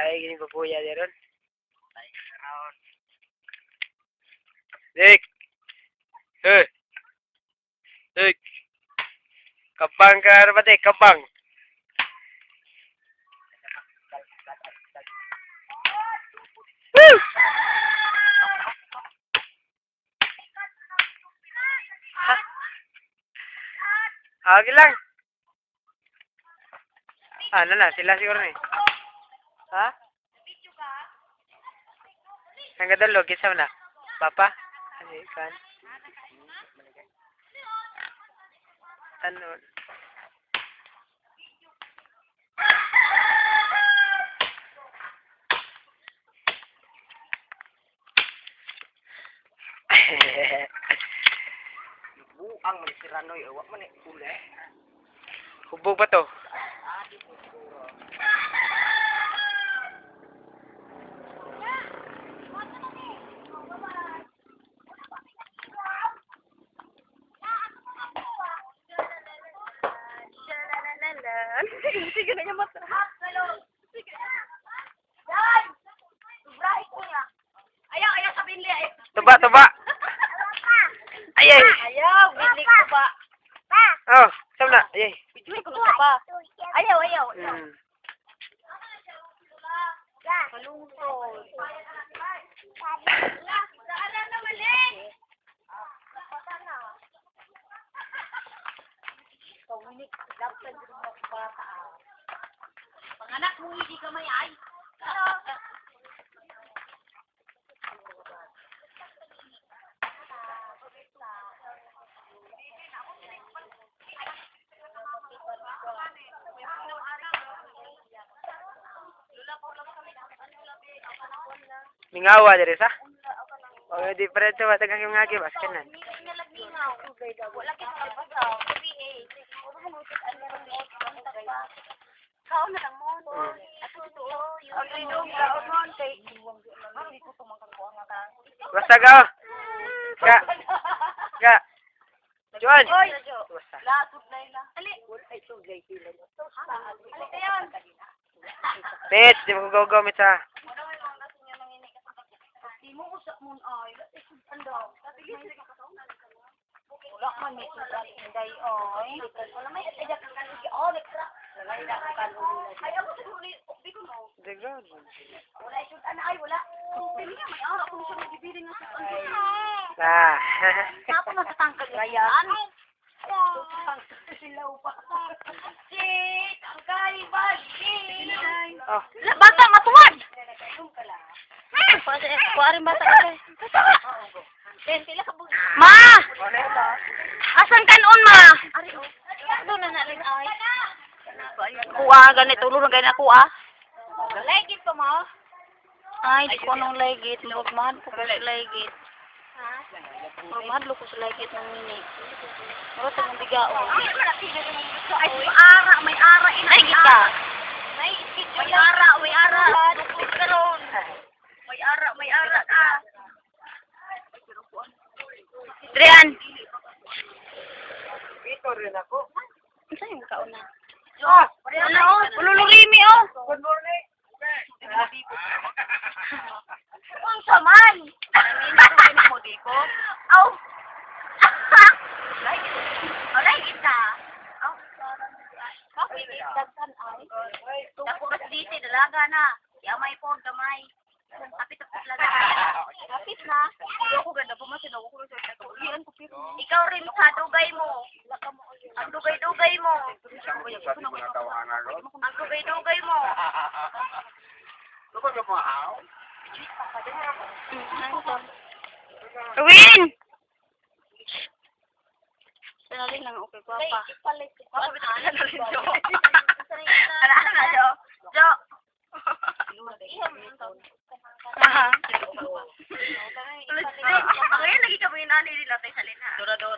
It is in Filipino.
Kaya gini babuya di ron. Dik. Eh. Dik. Kabang ka ano ba dik? Kabang. Woo! Ha? Ah, Okay lang. Ah, ano na, sila siguro ni. Ha? Ang gadalo, kisa mo na. Papa? Ano kan? Ano? Buang man si Ranoy, awak man eh, ule. Hubog ba to? Sige na niya mata. Sige. Yan. Sobra ko niya. Ayaw, ayaw sabihin liya. Tuba, tuba! Ay, ay! Ayaw, bili ko ba? Oh, sama na. Ay. Bili ko na ba? Ayaw, ayaw. Hmm. Malungkot. Kaunik, dapat din mo bata. Panganak mo hindi ka may ay. Mingawa diri sa? O, di pa rin sa tagang yung ngagi, baskin na. Wala kita Kao na lang mo. At ito, yung ang lidong kaon mo kay Hindi ko tumakang ko ang ka. Basta ka! Ka! Ka! Juan! Basta. latod na ila. Ali. Ay, tugay sila. Ali kayon. Pet, di mo gagawin sa... Di mo usap mo ay. Ando. Wala man may sudan inday oy. Wala may kan oh lekra. Wala ida kan Ay ako sa huli, di ko no. God. Wala sudan ay wala. Ara kung siya magibili nga sudan. Ah. Ako na sa tangkad yan. Sila pa. Shit, ang kaibag. oh. Bata matuwad. Hmm, kuarin bata ka bugi. Ma! Asan kanon ma? Ari oh. Ano na na rin ay? Kuha ganito ulo na ganito kuha. Legit ko mo. Ay, di ko nung legit. Magmahal ko sa legit. Magmahal ko sa legit ng mini. Pero ito mong bigaon. Ay, may ara, may ara. Ay, kita. May, may ara, may ara. Dukot ka ron. May ara, may ara ka. Drian. Ito rin ako. Ano yung kauna? Oh, ano oh? Oh. Good morning. Ang saman. Ano mo di ko? Aw. Alay kita. Aw. Bakit dagsan ay? Mas dito dalaga na. Ya may po gamay. Kapit tapos lang. Kapit na. Ako ganda po mas sinaw ko sa. Ikaw rin sa dugay mo. Ang dugay-dugay mo. Ang dugay-dugay mo. Lupa ka mo, how? Win! Dali lang, okay, guwapa. Ako, bitakala na rin, Jo. Ano, ano, Jo? Jo! Aha. Ako yun, lagi ka mo yung nanay nila, tay, salin ha. Dora, dora.